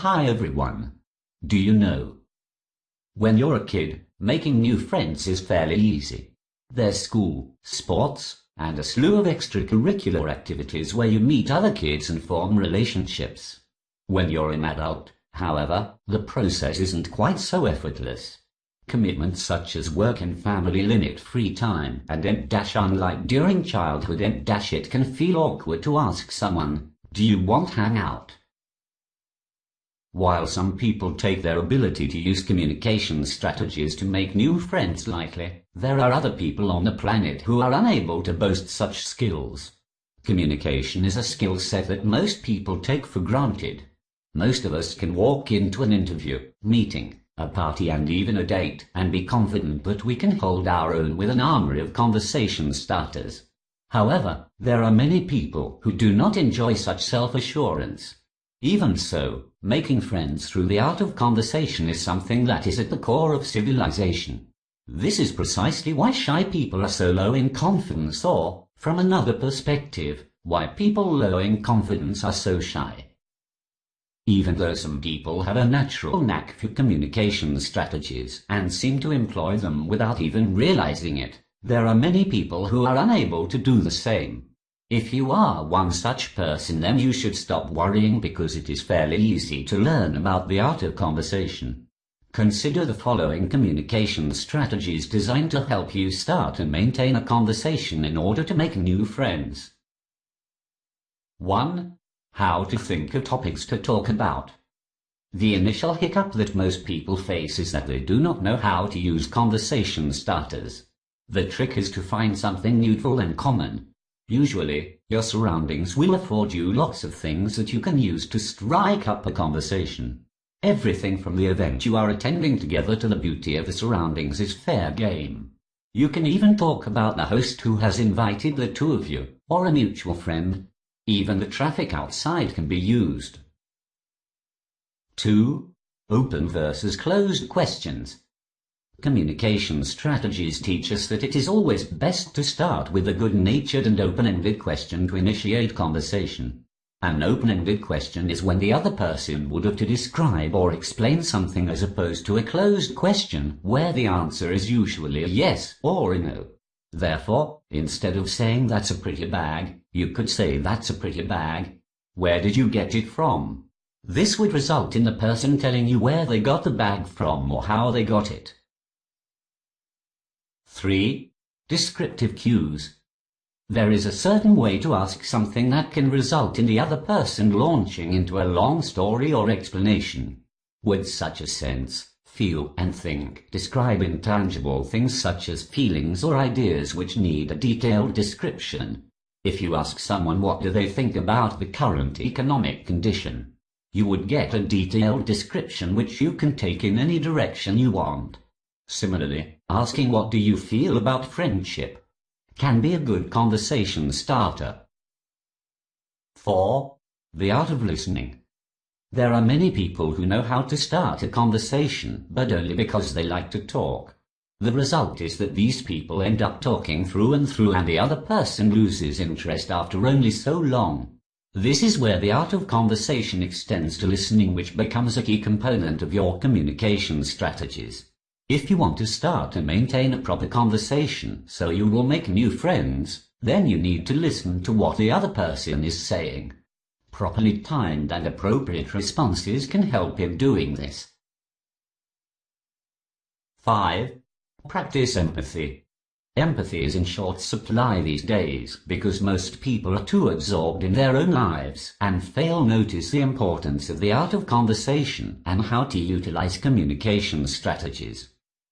Hi everyone. Do you know? When you're a kid, making new friends is fairly easy. There's school, sports, and a slew of extracurricular activities where you meet other kids and form relationships. When you're an adult, however, the process isn't quite so effortless. Commitments such as work and family limit free time, and unlike during childhood it can feel awkward to ask someone, do you want hang out? While some people take their ability to use communication strategies to make new friends likely, there are other people on the planet who are unable to boast such skills. Communication is a skill set that most people take for granted. Most of us can walk into an interview, meeting, a party and even a date and be confident that we can hold our own with an armory of conversation starters. However, there are many people who do not enjoy such self-assurance. Even so, making friends through the art of conversation is something that is at the core of civilization. This is precisely why shy people are so low in confidence or, from another perspective, why people low in confidence are so shy. Even though some people have a natural knack for communication strategies and seem to employ them without even realizing it, there are many people who are unable to do the same. If you are one such person then you should stop worrying because it is fairly easy to learn about the art of conversation. Consider the following communication strategies designed to help you start and maintain a conversation in order to make new friends. 1. How to think of topics to talk about. The initial hiccup that most people face is that they do not know how to use conversation starters. The trick is to find something neutral and common, Usually, your surroundings will afford you lots of things that you can use to strike up a conversation. Everything from the event you are attending together to the beauty of the surroundings is fair game. You can even talk about the host who has invited the two of you, or a mutual friend. Even the traffic outside can be used. 2. Open versus closed questions. Communication strategies teach us that it is always best to start with a good-natured and open-ended question to initiate conversation. An open-ended question is when the other person would have to describe or explain something as opposed to a closed question where the answer is usually a yes or a no. Therefore, instead of saying that's a pretty bag, you could say that's a pretty bag. Where did you get it from? This would result in the person telling you where they got the bag from or how they got it. 3. Descriptive cues. There is a certain way to ask something that can result in the other person launching into a long story or explanation. Words such as sense, feel and think describe intangible things such as feelings or ideas which need a detailed description. If you ask someone what do they think about the current economic condition, you would get a detailed description which you can take in any direction you want. Similarly, asking what do you feel about friendship can be a good conversation starter. 4. The art of listening. There are many people who know how to start a conversation, but only because they like to talk. The result is that these people end up talking through and through and the other person loses interest after only so long. This is where the art of conversation extends to listening which becomes a key component of your communication strategies. If you want to start and maintain a proper conversation so you will make new friends, then you need to listen to what the other person is saying. Properly timed and appropriate responses can help in doing this. 5. Practice empathy. Empathy is in short supply these days because most people are too absorbed in their own lives and fail notice the importance of the art of conversation and how to utilize communication strategies.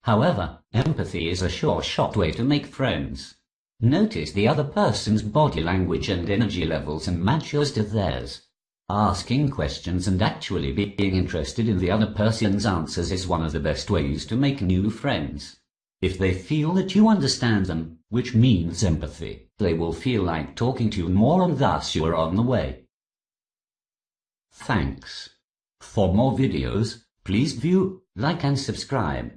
However, empathy is a sure-shot way to make friends. Notice the other person's body language and energy levels and match yours to theirs. Asking questions and actually being interested in the other person's answers is one of the best ways to make new friends. If they feel that you understand them, which means empathy, they will feel like talking to you more and thus you are on the way. Thanks. For more videos, please view, like and subscribe.